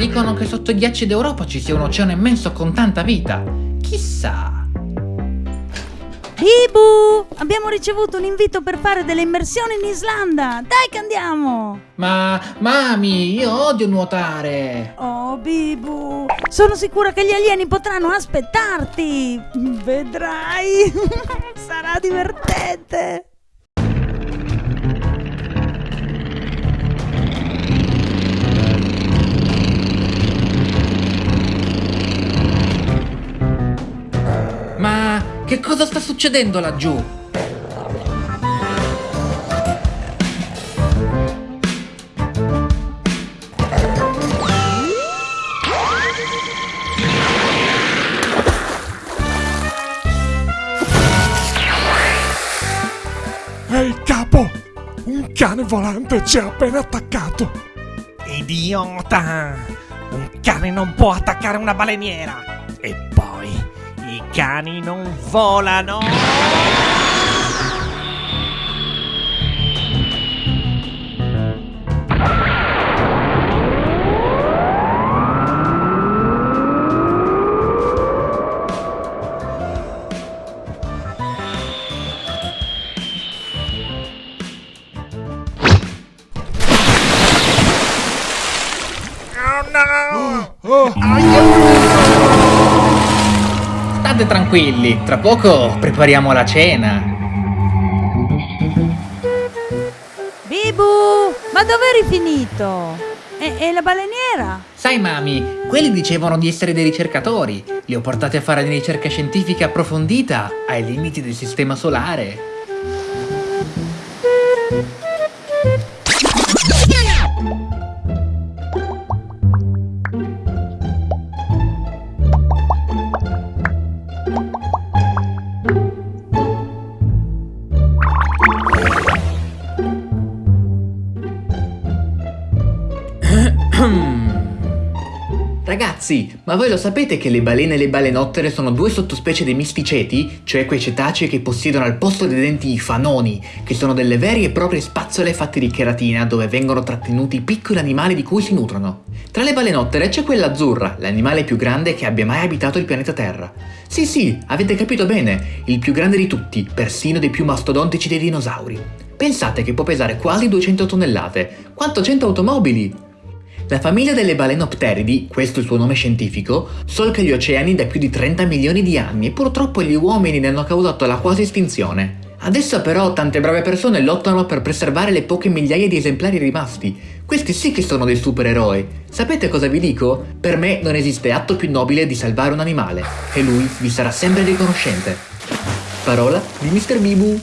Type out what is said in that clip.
Dicono che sotto i ghiacci d'Europa ci sia un oceano immenso con tanta vita. Chissà. Bibu! Abbiamo ricevuto un invito per fare delle immersioni in Islanda! Dai che andiamo! Ma, mami, io odio nuotare! Oh, Bibu! Sono sicura che gli alieni potranno aspettarti! Vedrai! Sarà divertente! Che cosa sta succedendo laggiù? Ehi capo! Un cane volante ci ha appena attaccato! Idiota! Un cane non può attaccare una baleniera! E poi, i cani non volano! Oh no! State tranquilli, tra poco prepariamo la cena. Bibu! Ma dove eri finito? E, e la baleniera? Sai mami, quelli dicevano di essere dei ricercatori. Li ho portati a fare una ricerca scientifica approfondita ai limiti del sistema solare. Ragazzi, ma voi lo sapete che le balene e le balenottere sono due sottospecie dei misticeti? Cioè quei cetacei che possiedono al posto dei denti i fanoni, che sono delle vere e proprie spazzole fatte di cheratina dove vengono trattenuti i piccoli animali di cui si nutrono. Tra le balenottere c'è quella azzurra, l'animale più grande che abbia mai abitato il pianeta Terra. Sì sì, avete capito bene, il più grande di tutti, persino dei più mastodontici dei dinosauri. Pensate che può pesare quasi 200 tonnellate, quanto 100 automobili! La famiglia delle balenopteridi, questo è il suo nome scientifico, solca gli oceani da più di 30 milioni di anni e purtroppo gli uomini ne hanno causato la quasi estinzione. Adesso però tante brave persone lottano per preservare le poche migliaia di esemplari rimasti. Questi sì che sono dei supereroi. Sapete cosa vi dico? Per me non esiste atto più nobile di salvare un animale e lui vi sarà sempre riconoscente. Parola di Mr. Bibu.